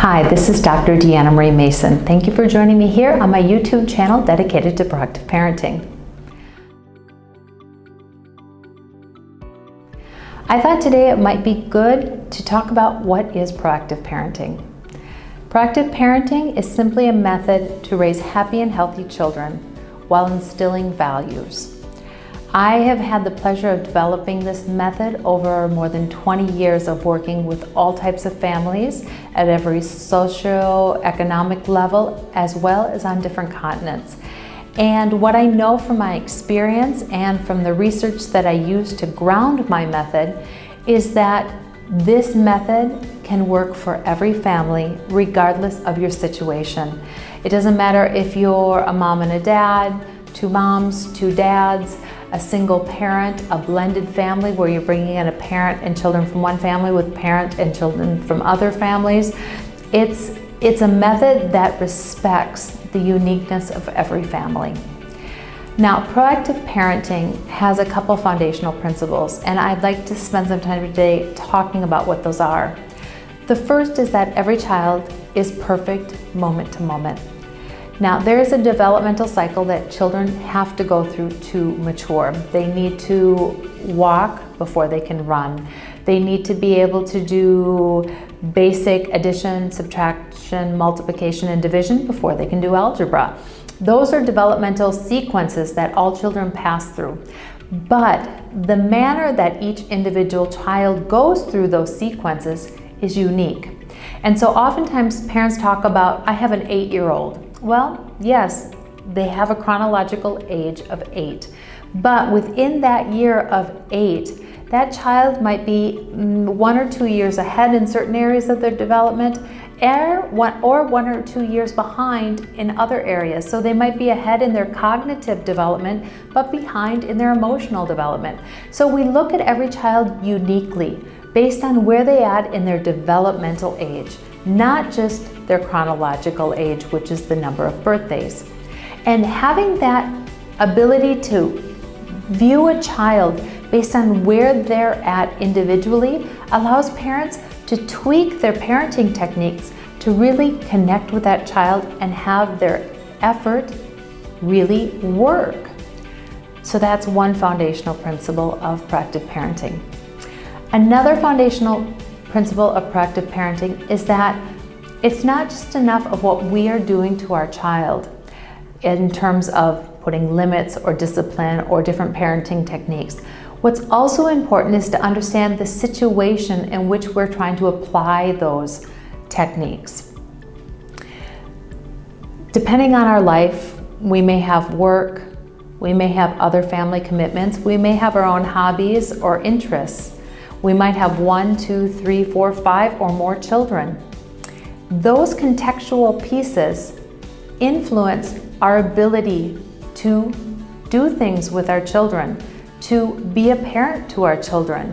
Hi, this is Dr. Deanna Marie Mason. Thank you for joining me here on my YouTube channel dedicated to proactive parenting. I thought today it might be good to talk about what is proactive parenting. Proactive parenting is simply a method to raise happy and healthy children while instilling values. I have had the pleasure of developing this method over more than 20 years of working with all types of families at every socio-economic level as well as on different continents. And what I know from my experience and from the research that I use to ground my method is that this method can work for every family regardless of your situation. It doesn't matter if you're a mom and a dad, two moms, two dads, a single parent, a blended family where you're bringing in a parent and children from one family with parent and children from other families. It's, it's a method that respects the uniqueness of every family. Now, proactive parenting has a couple foundational principles, and I'd like to spend some time today talking about what those are. The first is that every child is perfect moment to moment. Now, there is a developmental cycle that children have to go through to mature. They need to walk before they can run. They need to be able to do basic addition, subtraction, multiplication, and division before they can do algebra. Those are developmental sequences that all children pass through. But the manner that each individual child goes through those sequences is unique. And so oftentimes parents talk about, I have an eight-year-old. Well, yes, they have a chronological age of eight. But within that year of eight, that child might be mm, one or two years ahead in certain areas of their development or one, or one or two years behind in other areas. So they might be ahead in their cognitive development, but behind in their emotional development. So we look at every child uniquely based on where they at in their developmental age not just their chronological age, which is the number of birthdays. And having that ability to view a child based on where they're at individually allows parents to tweak their parenting techniques to really connect with that child and have their effort really work. So that's one foundational principle of proactive parenting. Another foundational principle of proactive parenting is that it's not just enough of what we are doing to our child in terms of putting limits or discipline or different parenting techniques. What's also important is to understand the situation in which we're trying to apply those techniques. Depending on our life, we may have work, we may have other family commitments, we may have our own hobbies or interests. We might have one, two, three, four, five, or more children. Those contextual pieces influence our ability to do things with our children, to be a parent to our children.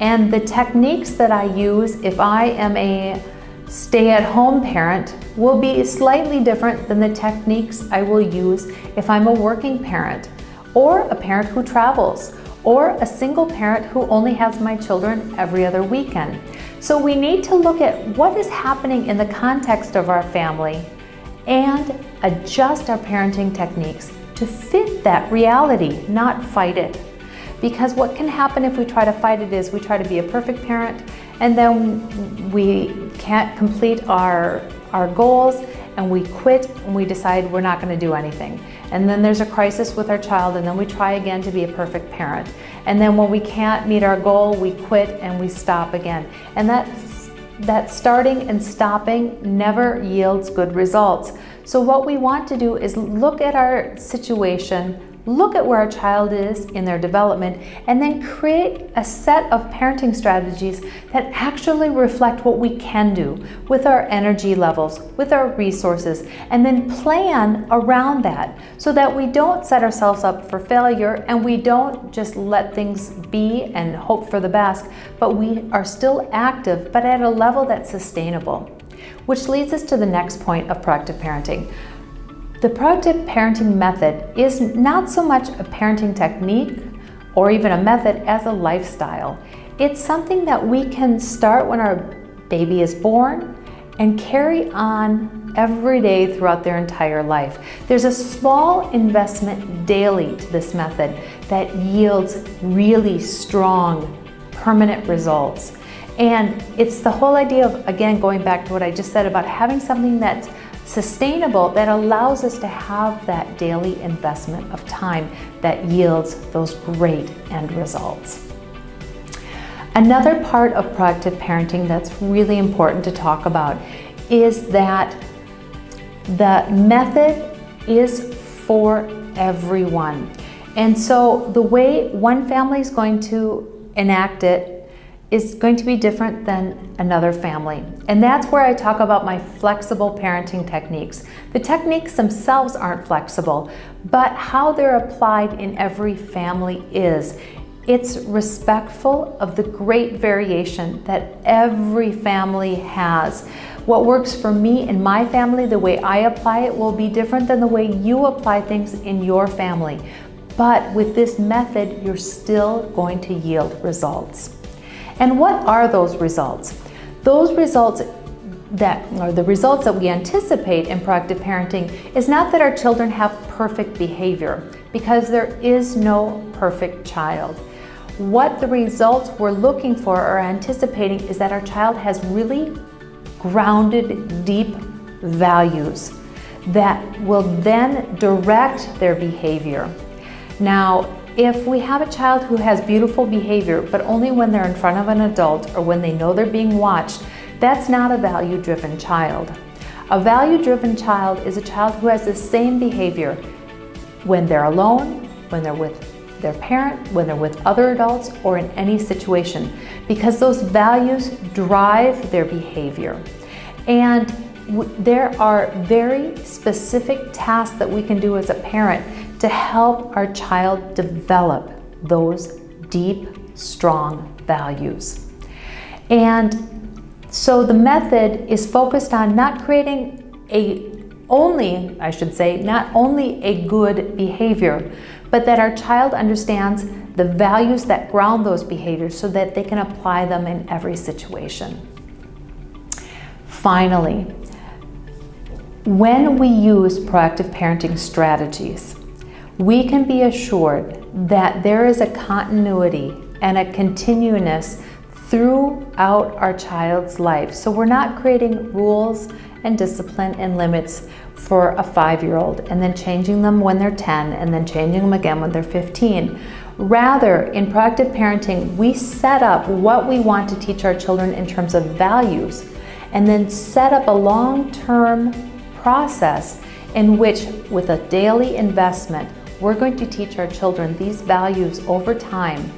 And the techniques that I use if I am a stay-at-home parent will be slightly different than the techniques I will use if I'm a working parent or a parent who travels or a single parent who only has my children every other weekend. So we need to look at what is happening in the context of our family and adjust our parenting techniques to fit that reality, not fight it. Because what can happen if we try to fight it is we try to be a perfect parent and then we can't complete our, our goals and we quit and we decide we're not going to do anything. And then there's a crisis with our child and then we try again to be a perfect parent. And then when we can't meet our goal, we quit and we stop again. And that's, that starting and stopping never yields good results. So what we want to do is look at our situation look at where our child is in their development, and then create a set of parenting strategies that actually reflect what we can do with our energy levels, with our resources, and then plan around that so that we don't set ourselves up for failure and we don't just let things be and hope for the best, but we are still active, but at a level that's sustainable. Which leads us to the next point of proactive parenting. The proactive parenting method is not so much a parenting technique or even a method as a lifestyle. It's something that we can start when our baby is born and carry on every day throughout their entire life. There's a small investment daily to this method that yields really strong, permanent results. And it's the whole idea of, again, going back to what I just said about having something that's sustainable that allows us to have that daily investment of time that yields those great end results. Another part of proactive parenting that's really important to talk about is that the method is for everyone. And so the way one family is going to enact it is going to be different than another family. And that's where I talk about my flexible parenting techniques. The techniques themselves aren't flexible, but how they're applied in every family is. It's respectful of the great variation that every family has. What works for me and my family, the way I apply it, will be different than the way you apply things in your family. But with this method, you're still going to yield results. And what are those results? Those results that or the results that we anticipate in proactive parenting is not that our children have perfect behavior because there is no perfect child. What the results we're looking for or anticipating is that our child has really grounded, deep values that will then direct their behavior. Now, if we have a child who has beautiful behavior, but only when they're in front of an adult or when they know they're being watched, that's not a value-driven child. A value-driven child is a child who has the same behavior when they're alone, when they're with their parent, when they're with other adults, or in any situation, because those values drive their behavior. And there are very specific tasks that we can do as a parent to help our child develop those deep, strong values. And so the method is focused on not creating a only, I should say, not only a good behavior, but that our child understands the values that ground those behaviors so that they can apply them in every situation. Finally, when we use proactive parenting strategies, we can be assured that there is a continuity and a continuousness throughout our child's life. So we're not creating rules and discipline and limits for a five-year-old and then changing them when they're 10 and then changing them again when they're 15. Rather, in proactive parenting, we set up what we want to teach our children in terms of values and then set up a long-term process in which, with a daily investment, we're going to teach our children these values over time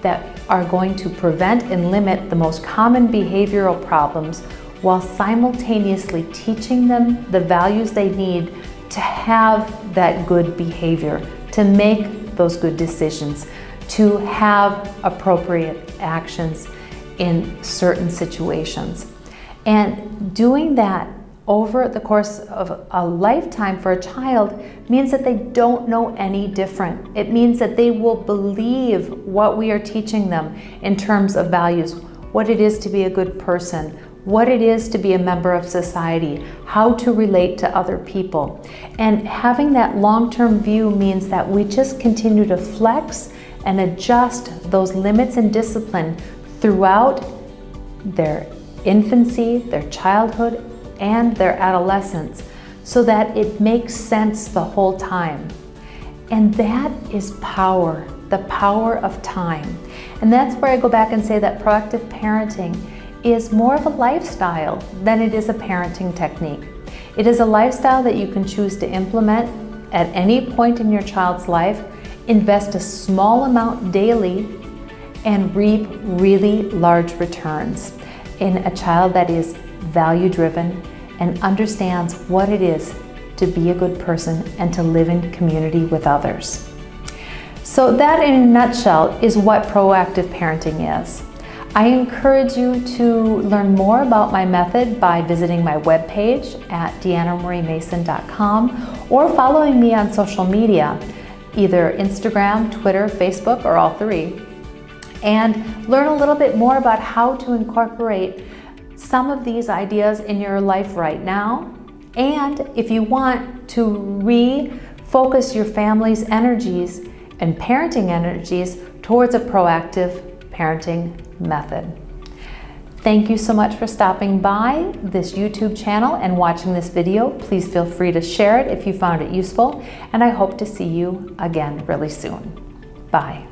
that are going to prevent and limit the most common behavioral problems while simultaneously teaching them the values they need to have that good behavior, to make those good decisions, to have appropriate actions in certain situations. And doing that over the course of a lifetime for a child means that they don't know any different. It means that they will believe what we are teaching them in terms of values, what it is to be a good person, what it is to be a member of society, how to relate to other people. And having that long-term view means that we just continue to flex and adjust those limits and discipline throughout their infancy, their childhood, and their adolescence so that it makes sense the whole time. And that is power, the power of time. And that's where I go back and say that proactive parenting is more of a lifestyle than it is a parenting technique. It is a lifestyle that you can choose to implement at any point in your child's life, invest a small amount daily, and reap really large returns in a child that is value-driven and understands what it is to be a good person and to live in community with others. So that in a nutshell is what proactive parenting is. I encourage you to learn more about my method by visiting my webpage at deannamariemason.com or following me on social media, either Instagram, Twitter, Facebook, or all three, and learn a little bit more about how to incorporate some of these ideas in your life right now. And if you want to refocus your family's energies and parenting energies towards a proactive parenting method. Thank you so much for stopping by this YouTube channel and watching this video. Please feel free to share it if you found it useful, and I hope to see you again really soon. Bye.